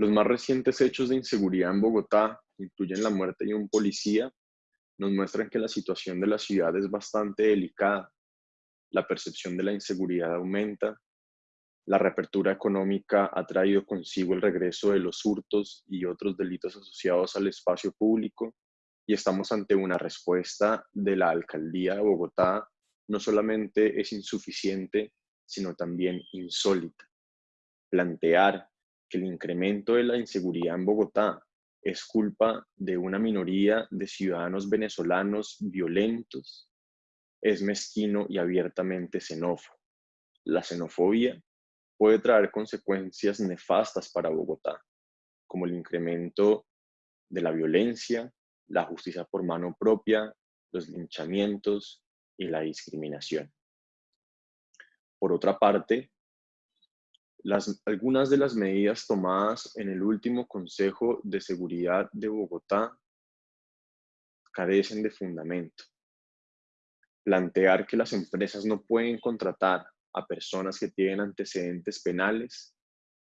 Los más recientes hechos de inseguridad en Bogotá, incluyen la muerte de un policía, nos muestran que la situación de la ciudad es bastante delicada. La percepción de la inseguridad aumenta, la reapertura económica ha traído consigo el regreso de los hurtos y otros delitos asociados al espacio público y estamos ante una respuesta de la alcaldía de Bogotá no solamente es insuficiente, sino también insólita. Plantear que el incremento de la inseguridad en Bogotá es culpa de una minoría de ciudadanos venezolanos violentos es mezquino y abiertamente xenófobo. La xenofobia puede traer consecuencias nefastas para Bogotá, como el incremento de la violencia, la justicia por mano propia, los linchamientos y la discriminación. Por otra parte, las, algunas de las medidas tomadas en el último Consejo de Seguridad de Bogotá carecen de fundamento. Plantear que las empresas no pueden contratar a personas que tienen antecedentes penales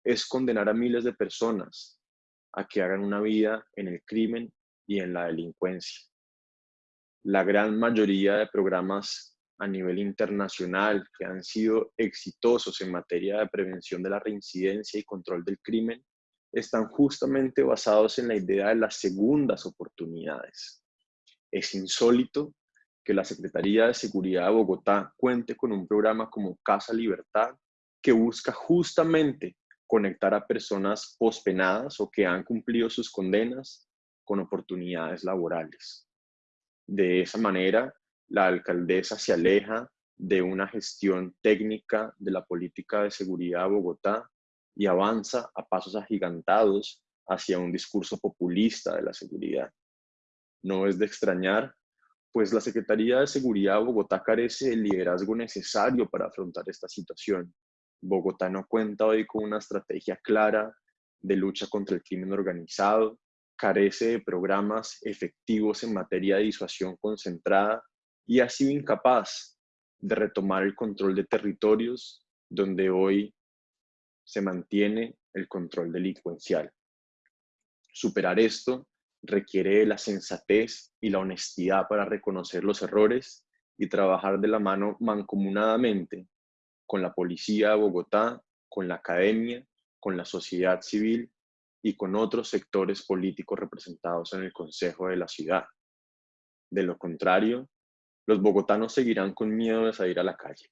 es condenar a miles de personas a que hagan una vida en el crimen y en la delincuencia. La gran mayoría de programas a nivel internacional que han sido exitosos en materia de prevención de la reincidencia y control del crimen están justamente basados en la idea de las segundas oportunidades. Es insólito que la Secretaría de Seguridad de Bogotá cuente con un programa como Casa Libertad que busca justamente conectar a personas pospenadas o que han cumplido sus condenas con oportunidades laborales. De esa manera, la alcaldesa se aleja de una gestión técnica de la política de seguridad de Bogotá y avanza a pasos agigantados hacia un discurso populista de la seguridad. No es de extrañar, pues la Secretaría de Seguridad de Bogotá carece del liderazgo necesario para afrontar esta situación. Bogotá no cuenta hoy con una estrategia clara de lucha contra el crimen organizado, carece de programas efectivos en materia de disuasión concentrada y ha sido incapaz de retomar el control de territorios donde hoy se mantiene el control delincuencial. Superar esto requiere la sensatez y la honestidad para reconocer los errores y trabajar de la mano mancomunadamente con la policía de Bogotá, con la academia, con la sociedad civil y con otros sectores políticos representados en el Consejo de la Ciudad. De lo contrario, los bogotanos seguirán con miedo de salir a la calle.